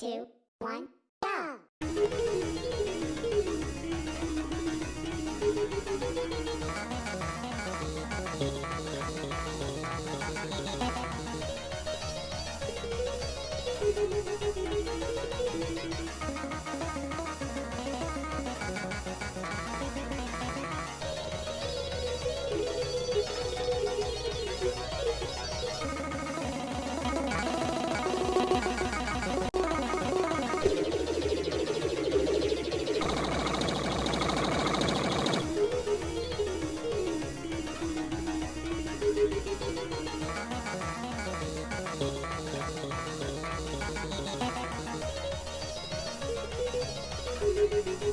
two, one, go! Beep, beep, beep, beep.